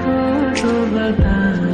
Coronavirus